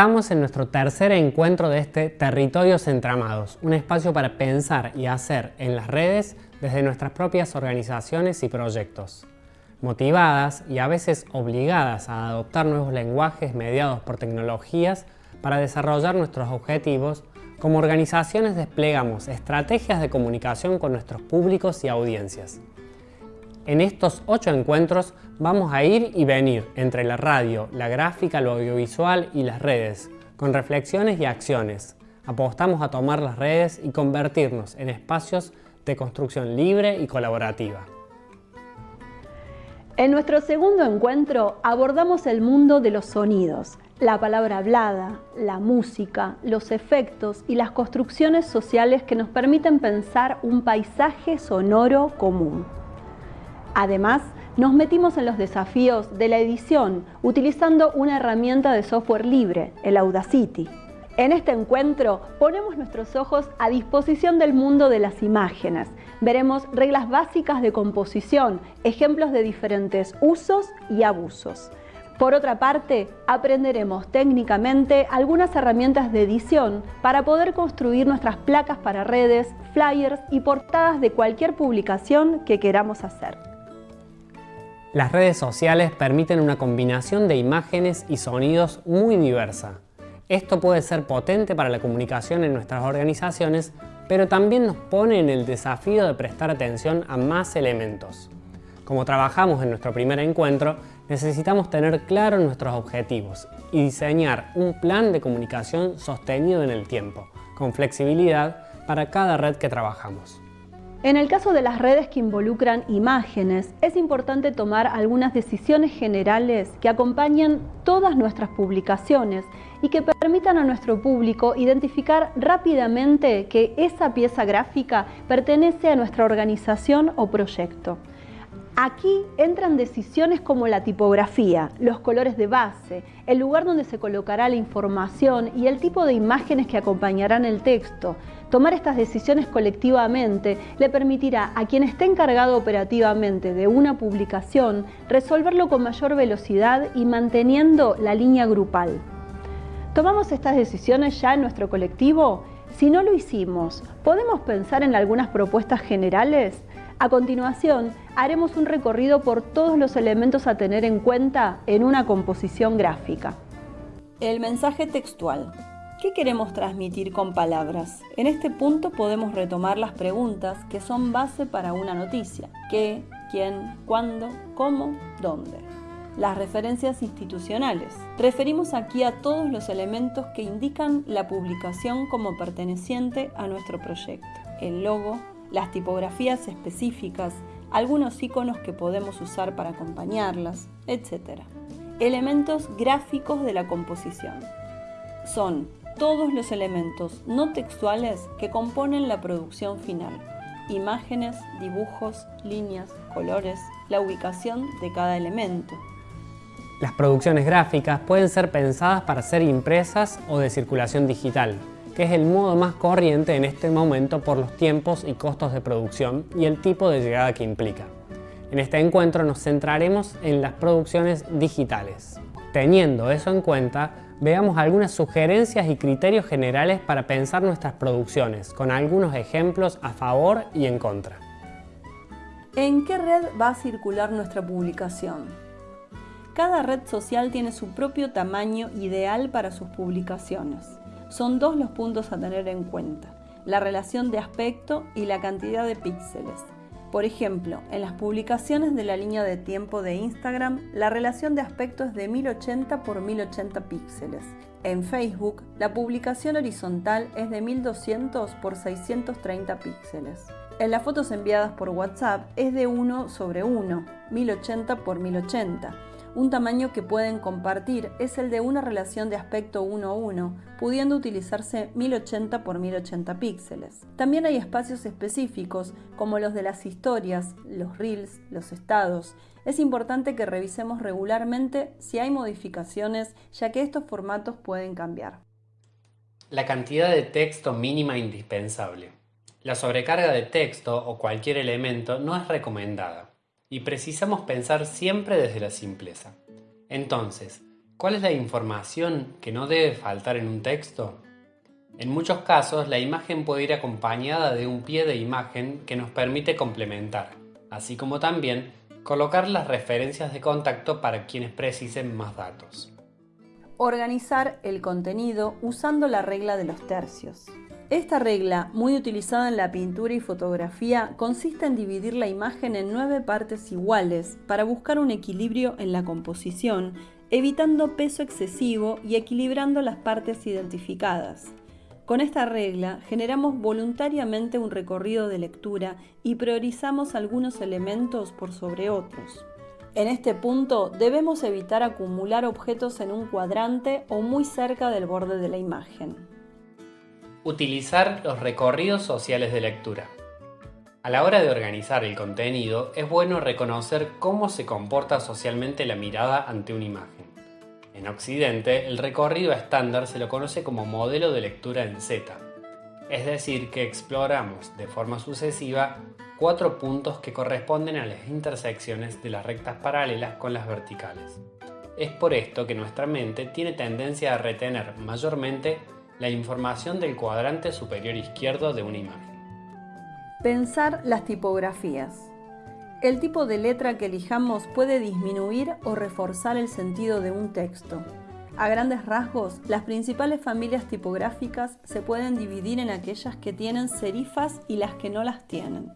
Estamos en nuestro tercer encuentro de este Territorios Entramados, un espacio para pensar y hacer en las redes desde nuestras propias organizaciones y proyectos. Motivadas y a veces obligadas a adoptar nuevos lenguajes mediados por tecnologías para desarrollar nuestros objetivos, como organizaciones desplegamos estrategias de comunicación con nuestros públicos y audiencias. En estos ocho encuentros vamos a ir y venir entre la radio, la gráfica, lo audiovisual y las redes, con reflexiones y acciones. Apostamos a tomar las redes y convertirnos en espacios de construcción libre y colaborativa. En nuestro segundo encuentro abordamos el mundo de los sonidos, la palabra hablada, la música, los efectos y las construcciones sociales que nos permiten pensar un paisaje sonoro común. Además, nos metimos en los desafíos de la edición utilizando una herramienta de software libre, el Audacity. En este encuentro ponemos nuestros ojos a disposición del mundo de las imágenes. Veremos reglas básicas de composición, ejemplos de diferentes usos y abusos. Por otra parte, aprenderemos técnicamente algunas herramientas de edición para poder construir nuestras placas para redes, flyers y portadas de cualquier publicación que queramos hacer. Las redes sociales permiten una combinación de imágenes y sonidos muy diversa. Esto puede ser potente para la comunicación en nuestras organizaciones, pero también nos pone en el desafío de prestar atención a más elementos. Como trabajamos en nuestro primer encuentro, necesitamos tener claros nuestros objetivos y diseñar un plan de comunicación sostenido en el tiempo, con flexibilidad para cada red que trabajamos. En el caso de las redes que involucran imágenes, es importante tomar algunas decisiones generales que acompañen todas nuestras publicaciones y que permitan a nuestro público identificar rápidamente que esa pieza gráfica pertenece a nuestra organización o proyecto. Aquí entran decisiones como la tipografía, los colores de base, el lugar donde se colocará la información y el tipo de imágenes que acompañarán el texto. Tomar estas decisiones colectivamente le permitirá a quien esté encargado operativamente de una publicación resolverlo con mayor velocidad y manteniendo la línea grupal. ¿Tomamos estas decisiones ya en nuestro colectivo? Si no lo hicimos, ¿podemos pensar en algunas propuestas generales? A continuación, haremos un recorrido por todos los elementos a tener en cuenta en una composición gráfica. El mensaje textual. ¿Qué queremos transmitir con palabras? En este punto podemos retomar las preguntas que son base para una noticia. ¿Qué? ¿Quién? ¿Cuándo? ¿Cómo? ¿Dónde? Las referencias institucionales. Referimos aquí a todos los elementos que indican la publicación como perteneciente a nuestro proyecto. El logo, las tipografías específicas, algunos iconos que podemos usar para acompañarlas, etc. Elementos gráficos de la composición. Son todos los elementos no textuales que componen la producción final. Imágenes, dibujos, líneas, colores, la ubicación de cada elemento. Las producciones gráficas pueden ser pensadas para ser impresas o de circulación digital, que es el modo más corriente en este momento por los tiempos y costos de producción y el tipo de llegada que implica. En este encuentro nos centraremos en las producciones digitales. Teniendo eso en cuenta, veamos algunas sugerencias y criterios generales para pensar nuestras producciones, con algunos ejemplos a favor y en contra. ¿En qué red va a circular nuestra publicación? Cada red social tiene su propio tamaño ideal para sus publicaciones son dos los puntos a tener en cuenta, la relación de aspecto y la cantidad de píxeles. Por ejemplo, en las publicaciones de la línea de tiempo de Instagram, la relación de aspecto es de 1080 por 1080 píxeles. En Facebook, la publicación horizontal es de 1200 por 630 píxeles. En las fotos enviadas por WhatsApp es de 1 sobre 1, 1080 por 1080 un tamaño que pueden compartir es el de una relación de aspecto 1-1, pudiendo utilizarse 1080 x 1080 píxeles. También hay espacios específicos, como los de las historias, los reels, los estados. Es importante que revisemos regularmente si hay modificaciones, ya que estos formatos pueden cambiar. La cantidad de texto mínima indispensable. La sobrecarga de texto o cualquier elemento no es recomendada y precisamos pensar siempre desde la simpleza. Entonces, ¿Cuál es la información que no debe faltar en un texto? En muchos casos, la imagen puede ir acompañada de un pie de imagen que nos permite complementar, así como también colocar las referencias de contacto para quienes precisen más datos. Organizar el contenido usando la regla de los tercios. Esta regla, muy utilizada en la pintura y fotografía, consiste en dividir la imagen en nueve partes iguales para buscar un equilibrio en la composición, evitando peso excesivo y equilibrando las partes identificadas. Con esta regla generamos voluntariamente un recorrido de lectura y priorizamos algunos elementos por sobre otros. En este punto debemos evitar acumular objetos en un cuadrante o muy cerca del borde de la imagen. Utilizar los recorridos sociales de lectura. A la hora de organizar el contenido es bueno reconocer cómo se comporta socialmente la mirada ante una imagen. En Occidente, el recorrido estándar se lo conoce como modelo de lectura en Z, es decir, que exploramos de forma sucesiva cuatro puntos que corresponden a las intersecciones de las rectas paralelas con las verticales. Es por esto que nuestra mente tiene tendencia a retener mayormente la información del cuadrante superior izquierdo de una imagen. Pensar las tipografías. El tipo de letra que elijamos puede disminuir o reforzar el sentido de un texto. A grandes rasgos, las principales familias tipográficas se pueden dividir en aquellas que tienen serifas y las que no las tienen.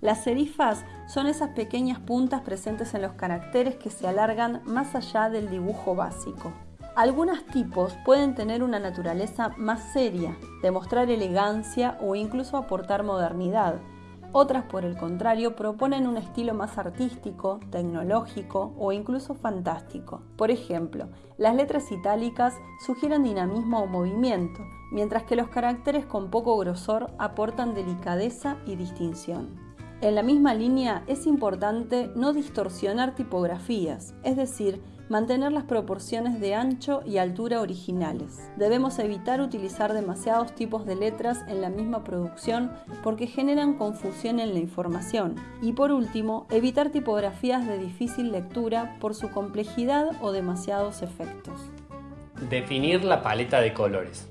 Las serifas son esas pequeñas puntas presentes en los caracteres que se alargan más allá del dibujo básico. Algunos tipos pueden tener una naturaleza más seria, demostrar elegancia o incluso aportar modernidad, otras, por el contrario, proponen un estilo más artístico, tecnológico o incluso fantástico. Por ejemplo, las letras itálicas sugieren dinamismo o movimiento, mientras que los caracteres con poco grosor aportan delicadeza y distinción. En la misma línea es importante no distorsionar tipografías, es decir, mantener las proporciones de ancho y altura originales. Debemos evitar utilizar demasiados tipos de letras en la misma producción porque generan confusión en la información. Y por último, evitar tipografías de difícil lectura por su complejidad o demasiados efectos. Definir la paleta de colores.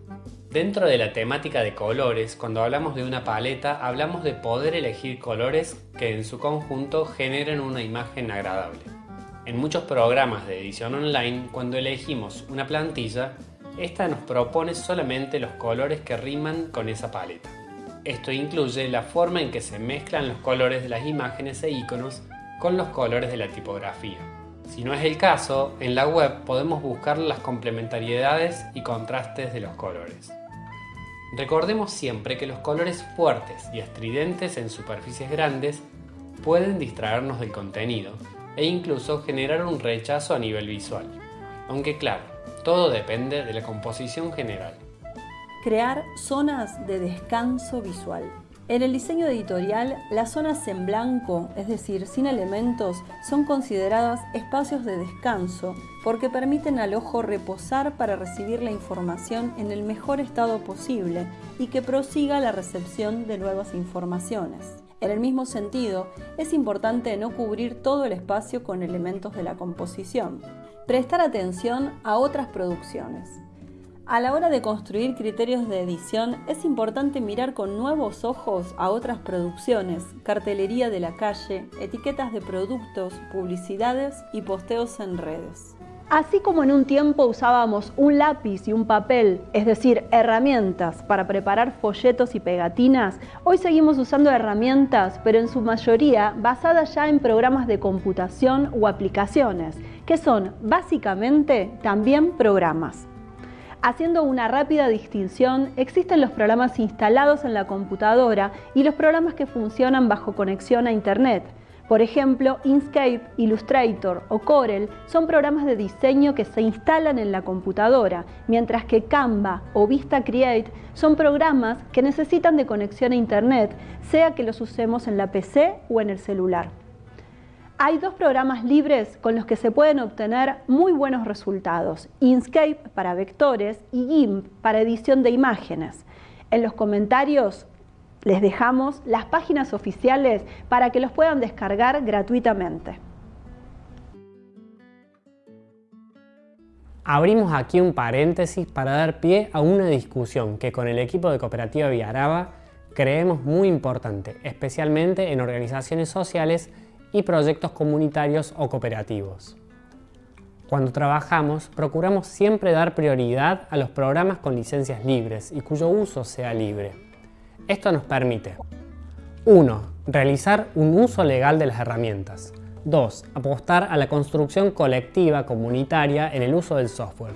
Dentro de la temática de colores, cuando hablamos de una paleta, hablamos de poder elegir colores que en su conjunto generen una imagen agradable. En muchos programas de edición online, cuando elegimos una plantilla, esta nos propone solamente los colores que riman con esa paleta. Esto incluye la forma en que se mezclan los colores de las imágenes e iconos con los colores de la tipografía. Si no es el caso, en la web podemos buscar las complementariedades y contrastes de los colores. Recordemos siempre que los colores fuertes y estridentes en superficies grandes pueden distraernos del contenido e incluso generar un rechazo a nivel visual. Aunque claro, todo depende de la composición general. Crear zonas de descanso visual. En el diseño editorial, las zonas en blanco, es decir, sin elementos, son consideradas espacios de descanso porque permiten al ojo reposar para recibir la información en el mejor estado posible y que prosiga la recepción de nuevas informaciones. En el mismo sentido, es importante no cubrir todo el espacio con elementos de la composición. Prestar atención a otras producciones. A la hora de construir criterios de edición es importante mirar con nuevos ojos a otras producciones, cartelería de la calle, etiquetas de productos, publicidades y posteos en redes. Así como en un tiempo usábamos un lápiz y un papel, es decir, herramientas para preparar folletos y pegatinas, hoy seguimos usando herramientas, pero en su mayoría basadas ya en programas de computación o aplicaciones, que son básicamente también programas. Haciendo una rápida distinción, existen los programas instalados en la computadora y los programas que funcionan bajo conexión a Internet, por ejemplo, Inkscape, Illustrator o Corel son programas de diseño que se instalan en la computadora, mientras que Canva o Vista Create son programas que necesitan de conexión a Internet, sea que los usemos en la PC o en el celular. Hay dos programas libres con los que se pueden obtener muy buenos resultados, Inkscape para vectores y GIMP para edición de imágenes. En los comentarios les dejamos las páginas oficiales para que los puedan descargar gratuitamente. Abrimos aquí un paréntesis para dar pie a una discusión que con el equipo de Cooperativa Villaraba creemos muy importante, especialmente en organizaciones sociales y proyectos comunitarios o cooperativos. Cuando trabajamos, procuramos siempre dar prioridad a los programas con licencias libres y cuyo uso sea libre. Esto nos permite 1. Realizar un uso legal de las herramientas. 2. Apostar a la construcción colectiva comunitaria en el uso del software.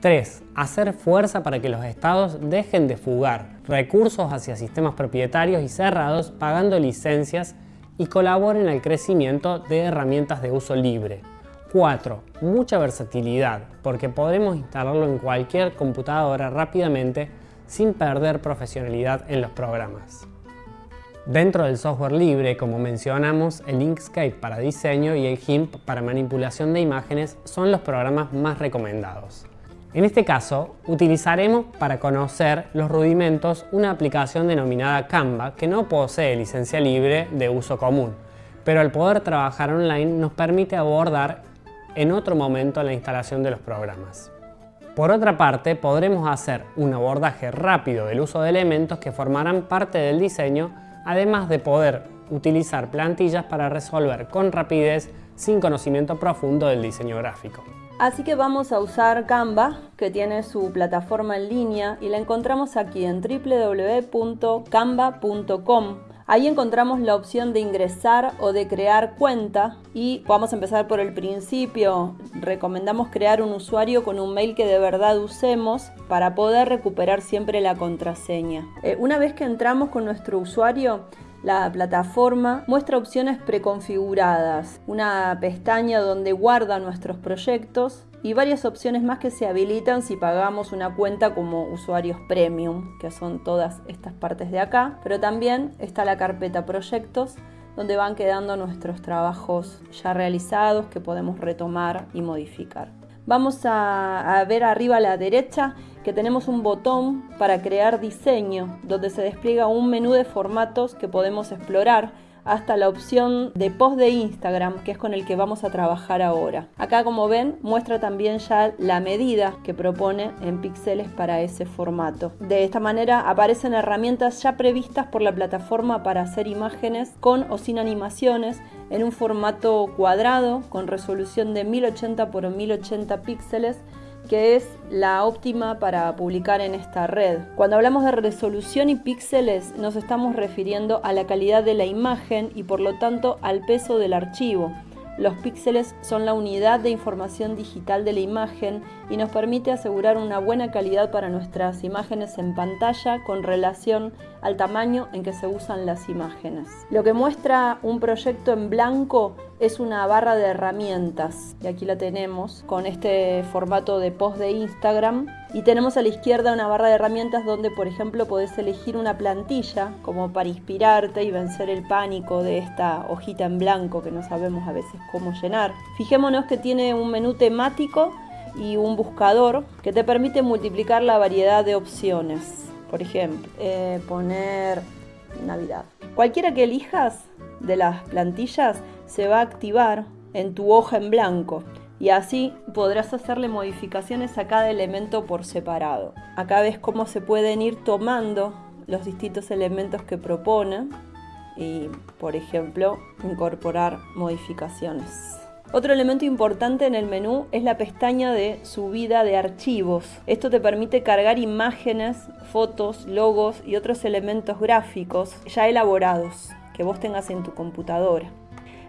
3. Hacer fuerza para que los estados dejen de fugar recursos hacia sistemas propietarios y cerrados pagando licencias y colaboren al crecimiento de herramientas de uso libre. 4. Mucha versatilidad, porque podremos instalarlo en cualquier computadora rápidamente sin perder profesionalidad en los programas. Dentro del software libre, como mencionamos, el Inkscape para diseño y el GIMP para manipulación de imágenes son los programas más recomendados. En este caso, utilizaremos para conocer los rudimentos una aplicación denominada Canva que no posee licencia libre de uso común, pero al poder trabajar online nos permite abordar en otro momento la instalación de los programas. Por otra parte, podremos hacer un abordaje rápido del uso de elementos que formarán parte del diseño además de poder utilizar plantillas para resolver con rapidez sin conocimiento profundo del diseño gráfico. Así que vamos a usar Canva, que tiene su plataforma en línea y la encontramos aquí en www.canva.com. Ahí encontramos la opción de ingresar o de crear cuenta y vamos a empezar por el principio. Recomendamos crear un usuario con un mail que de verdad usemos para poder recuperar siempre la contraseña. Eh, una vez que entramos con nuestro usuario, la plataforma muestra opciones preconfiguradas, una pestaña donde guarda nuestros proyectos y varias opciones más que se habilitan si pagamos una cuenta como usuarios premium, que son todas estas partes de acá, pero también está la carpeta proyectos donde van quedando nuestros trabajos ya realizados que podemos retomar y modificar. Vamos a, ver arriba a la derecha que tenemos un botón para crear diseño, donde se despliega un menú de formatos que podemos explorar hasta la opción de post de Instagram, que es con el que vamos a trabajar ahora. Acá, como ven, muestra también ya la medida que propone en píxeles para ese formato. De esta manera aparecen herramientas ya previstas por la plataforma para hacer imágenes con o sin animaciones en un formato cuadrado con resolución de 1080 x 1080 píxeles que es la óptima para publicar en esta red. Cuando hablamos de resolución y píxeles nos estamos refiriendo a la calidad de la imagen y por lo tanto al peso del archivo. Los píxeles son la unidad de información digital de la imagen y nos permite asegurar una buena calidad para nuestras imágenes en pantalla con relación al tamaño en que se usan las imágenes. Lo que muestra un proyecto en blanco es una barra de herramientas y aquí la tenemos con este formato de post de Instagram y tenemos a la izquierda una barra de herramientas donde por ejemplo podés elegir una plantilla como para inspirarte y vencer el pánico de esta hojita en blanco que no sabemos a veces cómo llenar. Fijémonos que tiene un menú temático y un buscador que te permite multiplicar la variedad de opciones. Por ejemplo, eh, poner Navidad. Cualquiera que elijas de las plantillas se va a activar en tu hoja en blanco y así podrás hacerle modificaciones a cada elemento por separado. Acá ves cómo se pueden ir tomando los distintos elementos que propone y, por ejemplo, incorporar modificaciones. Otro elemento importante en el menú es la pestaña de subida de archivos. Esto te permite cargar imágenes, fotos, logos y otros elementos gráficos ya elaborados que vos tengas en tu computadora.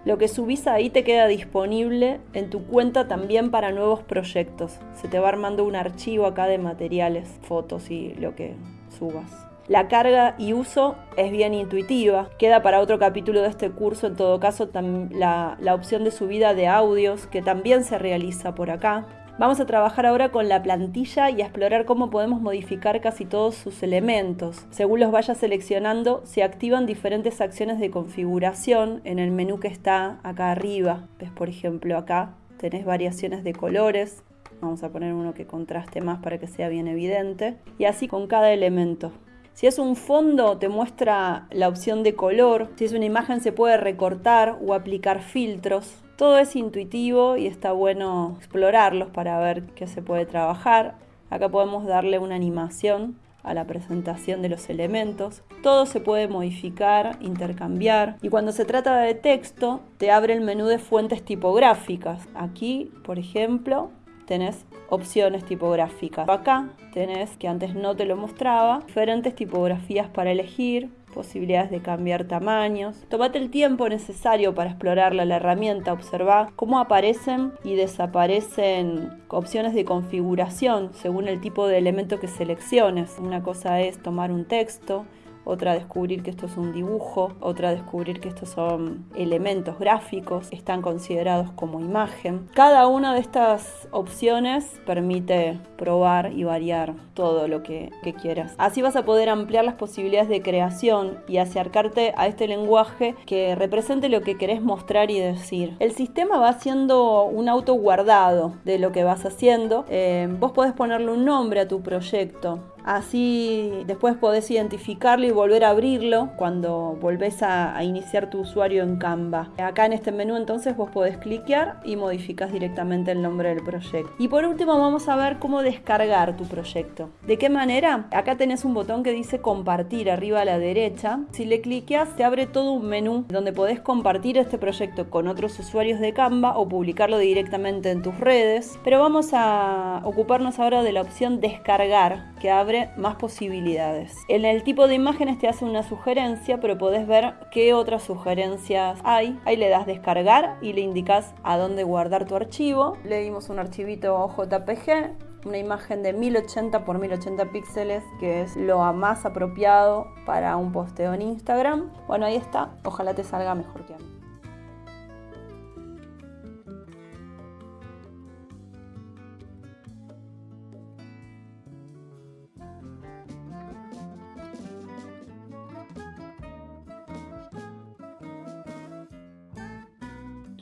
Lo que subís ahí te queda disponible en tu cuenta también para nuevos proyectos. Se te va armando un archivo acá de materiales, fotos y lo que subas. La carga y uso es bien intuitiva. Queda para otro capítulo de este curso, en todo caso, la, la opción de subida de audios, que también se realiza por acá. Vamos a trabajar ahora con la plantilla y a explorar cómo podemos modificar casi todos sus elementos. Según los vayas seleccionando, se activan diferentes acciones de configuración en el menú que está acá arriba. Ves, por ejemplo, acá tenés variaciones de colores. Vamos a poner uno que contraste más para que sea bien evidente. Y así con cada elemento. Si es un fondo, te muestra la opción de color. Si es una imagen, se puede recortar o aplicar filtros. Todo es intuitivo y está bueno explorarlos para ver qué se puede trabajar. Acá podemos darle una animación a la presentación de los elementos. Todo se puede modificar, intercambiar y cuando se trata de texto te abre el menú de fuentes tipográficas. Aquí, por ejemplo, tenés opciones tipográficas. Acá tenés, que antes no te lo mostraba, diferentes tipografías para elegir, posibilidades de cambiar tamaños. Tómate el tiempo necesario para explorarla la herramienta, observa cómo aparecen y desaparecen opciones de configuración según el tipo de elemento que selecciones. Una cosa es tomar un texto, otra descubrir que esto es un dibujo, otra descubrir que estos son elementos gráficos, están considerados como imagen. Cada una de estas opciones permite probar y variar todo lo que, quieras. Así vas a poder ampliar las posibilidades de creación y acercarte a este lenguaje que represente lo que querés mostrar y decir. El sistema va haciendo un auto guardado de lo que vas haciendo. Eh, vos podés ponerle un nombre a tu proyecto. Así después podés identificarlo y volver a abrirlo cuando volvés a, iniciar tu usuario en Canva. Acá en este menú entonces vos podés cliquear y modificas directamente el nombre del proyecto. Y por último vamos a ver cómo descargar tu proyecto. ¿De qué manera? Acá tenés un botón que dice compartir arriba a la derecha. Si le cliqueas te abre todo un menú donde podés compartir este proyecto con otros usuarios de Canva o publicarlo directamente en tus redes. Pero vamos a ocuparnos ahora de la opción descargar que más posibilidades. En el tipo de imágenes te hace una sugerencia, pero podés ver qué otras sugerencias hay. Ahí le das descargar y le indicas a dónde guardar tu archivo. Le dimos un archivito JPG, una imagen de 1080 x 1080 píxeles, que es lo más apropiado para un posteo en Instagram. Bueno, ahí está. Ojalá te salga mejor que a mí.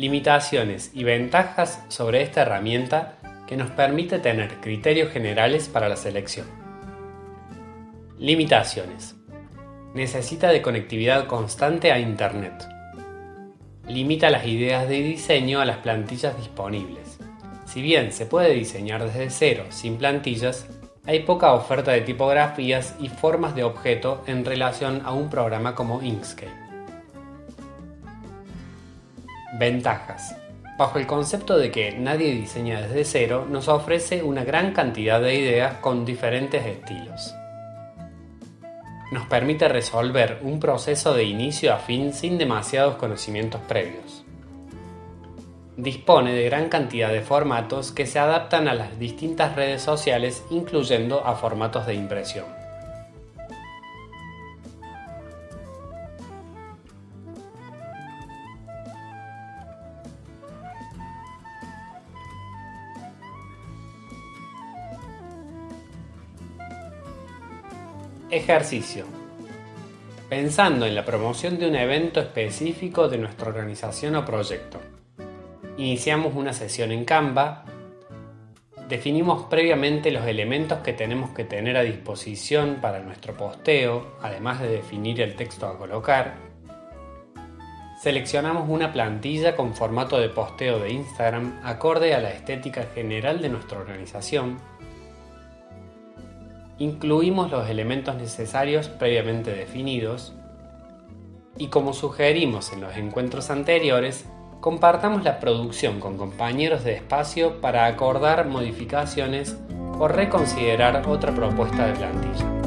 Limitaciones y ventajas sobre esta herramienta que nos permite tener criterios generales para la selección. Limitaciones. Necesita de conectividad constante a Internet. Limita las ideas de diseño a las plantillas disponibles. Si bien se puede diseñar desde cero sin plantillas, hay poca oferta de tipografías y formas de objeto en relación a un programa como Inkscape. Ventajas. Bajo el concepto de que nadie diseña desde cero, nos ofrece una gran cantidad de ideas con diferentes estilos. Nos permite resolver un proceso de inicio a fin sin demasiados conocimientos previos. Dispone de gran cantidad de formatos que se adaptan a las distintas redes sociales incluyendo a formatos de impresión. Ejercicio. Pensando en la promoción de un evento específico de nuestra organización o proyecto. Iniciamos una sesión en Canva. Definimos previamente los elementos que tenemos que tener a disposición para nuestro posteo, además de definir el texto a colocar. Seleccionamos una plantilla con formato de posteo de Instagram acorde a la estética general de nuestra organización incluimos los elementos necesarios previamente definidos y como sugerimos en los encuentros anteriores, compartamos la producción con compañeros de espacio para acordar modificaciones o reconsiderar otra propuesta de plantilla.